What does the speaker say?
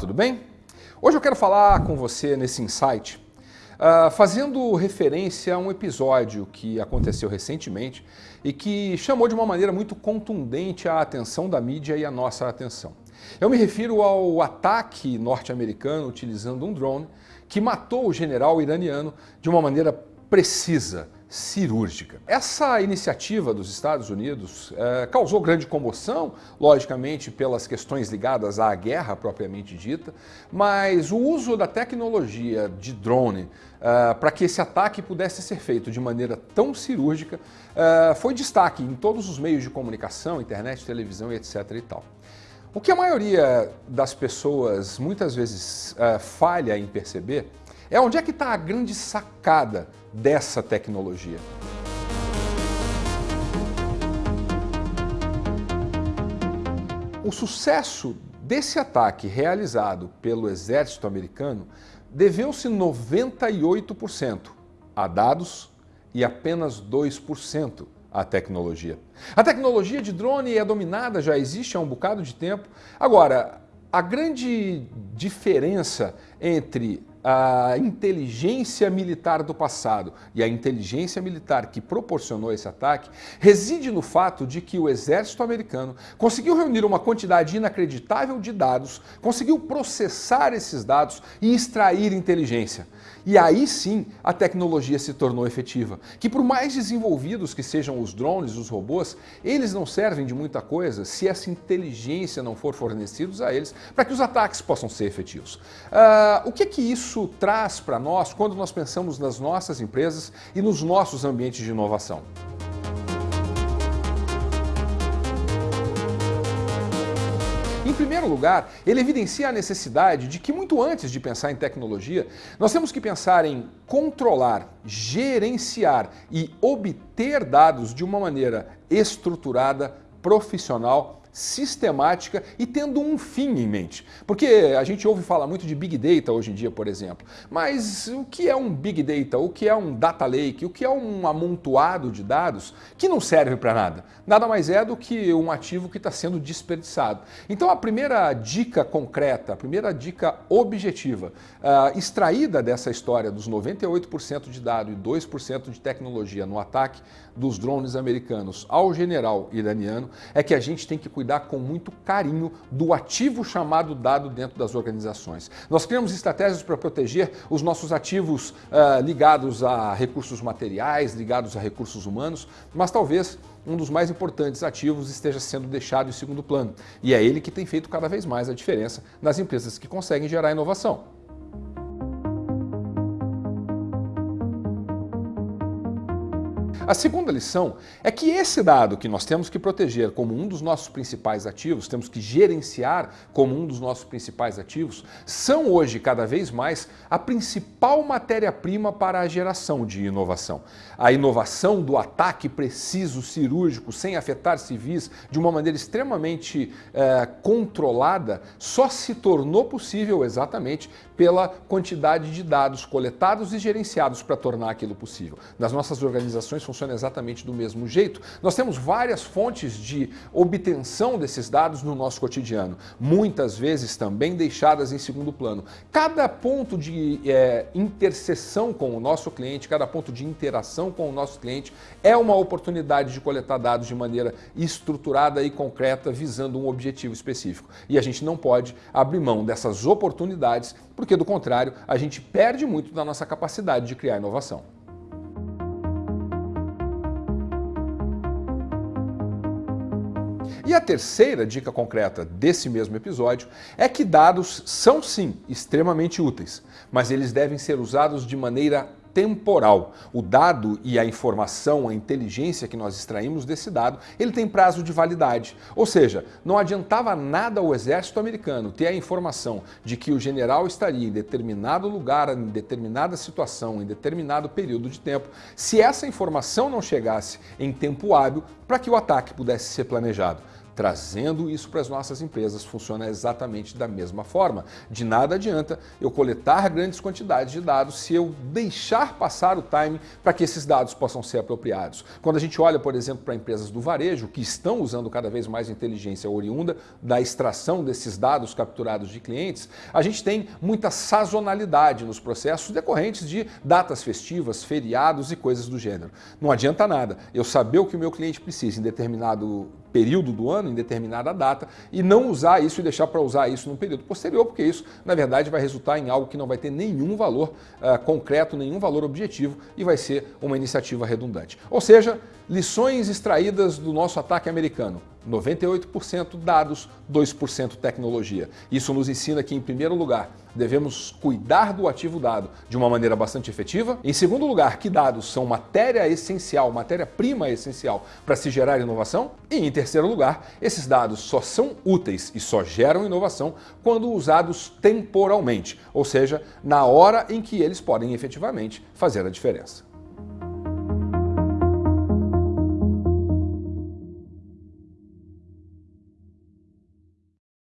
tudo bem? Hoje eu quero falar com você nesse insight, uh, fazendo referência a um episódio que aconteceu recentemente e que chamou de uma maneira muito contundente a atenção da mídia e a nossa atenção. Eu me refiro ao ataque norte-americano utilizando um drone que matou o general iraniano de uma maneira precisa, cirúrgica. Essa iniciativa dos Estados Unidos é, causou grande comoção, logicamente pelas questões ligadas à guerra propriamente dita, mas o uso da tecnologia de drone é, para que esse ataque pudesse ser feito de maneira tão cirúrgica é, foi destaque em todos os meios de comunicação, internet, televisão e etc. e tal. O que a maioria das pessoas muitas vezes falha em perceber é onde é que está a grande sacada dessa tecnologia. O sucesso desse ataque realizado pelo exército americano deveu-se 98% a dados e apenas 2% à tecnologia. A tecnologia de drone é dominada, já existe há um bocado de tempo. Agora, a grande diferença entre a inteligência militar do passado e a inteligência militar que proporcionou esse ataque reside no fato de que o exército americano conseguiu reunir uma quantidade inacreditável de dados, conseguiu processar esses dados e extrair inteligência. E aí sim a tecnologia se tornou efetiva. Que por mais desenvolvidos que sejam os drones, os robôs, eles não servem de muita coisa se essa inteligência não for fornecida a eles para que os ataques possam ser efetivos. Uh, o que que isso traz para nós quando nós pensamos nas nossas empresas e nos nossos ambientes de inovação? Em primeiro lugar, ele evidencia a necessidade de que muito antes de pensar em tecnologia, nós temos que pensar em controlar, gerenciar e obter dados de uma maneira estruturada, profissional sistemática e tendo um fim em mente. Porque a gente ouve falar muito de Big Data hoje em dia, por exemplo. Mas o que é um Big Data? O que é um Data Lake? O que é um amontoado de dados que não serve para nada? Nada mais é do que um ativo que está sendo desperdiçado. Então a primeira dica concreta, a primeira dica objetiva, uh, extraída dessa história dos 98% de dado e 2% de tecnologia no ataque dos drones americanos ao general iraniano, é que a gente tem que cuidar com muito carinho do ativo chamado dado dentro das organizações. Nós criamos estratégias para proteger os nossos ativos uh, ligados a recursos materiais, ligados a recursos humanos, mas talvez um dos mais importantes ativos esteja sendo deixado em segundo plano. E é ele que tem feito cada vez mais a diferença nas empresas que conseguem gerar inovação. A segunda lição é que esse dado que nós temos que proteger como um dos nossos principais ativos, temos que gerenciar como um dos nossos principais ativos, são hoje cada vez mais a principal matéria-prima para a geração de inovação. A inovação do ataque preciso, cirúrgico, sem afetar civis, de uma maneira extremamente eh, controlada, só se tornou possível exatamente pela quantidade de dados coletados e gerenciados para tornar aquilo possível. Nas nossas organizações funciona exatamente do mesmo jeito. Nós temos várias fontes de obtenção desses dados no nosso cotidiano, muitas vezes também deixadas em segundo plano. Cada ponto de é, interseção com o nosso cliente, cada ponto de interação com o nosso cliente é uma oportunidade de coletar dados de maneira estruturada e concreta, visando um objetivo específico. E a gente não pode abrir mão dessas oportunidades porque do contrário a gente perde muito da nossa capacidade de criar inovação. E a terceira dica concreta desse mesmo episódio é que dados são sim extremamente úteis, mas eles devem ser usados de maneira temporal. O dado e a informação, a inteligência que nós extraímos desse dado, ele tem prazo de validade. Ou seja, não adiantava nada ao exército americano ter a informação de que o general estaria em determinado lugar, em determinada situação, em determinado período de tempo, se essa informação não chegasse em tempo hábil para que o ataque pudesse ser planejado. Trazendo isso para as nossas empresas funciona exatamente da mesma forma. De nada adianta eu coletar grandes quantidades de dados se eu deixar passar o time para que esses dados possam ser apropriados. Quando a gente olha, por exemplo, para empresas do varejo que estão usando cada vez mais inteligência oriunda da extração desses dados capturados de clientes, a gente tem muita sazonalidade nos processos decorrentes de datas festivas, feriados e coisas do gênero. Não adianta nada eu saber o que o meu cliente precisa em determinado período do ano, em determinada data, e não usar isso e deixar para usar isso no período posterior, porque isso, na verdade, vai resultar em algo que não vai ter nenhum valor uh, concreto, nenhum valor objetivo e vai ser uma iniciativa redundante. Ou seja, lições extraídas do nosso ataque americano. 98% dados, 2% tecnologia. Isso nos ensina que, em primeiro lugar, devemos cuidar do ativo dado de uma maneira bastante efetiva. Em segundo lugar, que dados são matéria essencial, matéria-prima essencial para se gerar inovação. E em terceiro lugar, esses dados só são úteis e só geram inovação quando usados temporalmente, ou seja, na hora em que eles podem efetivamente fazer a diferença.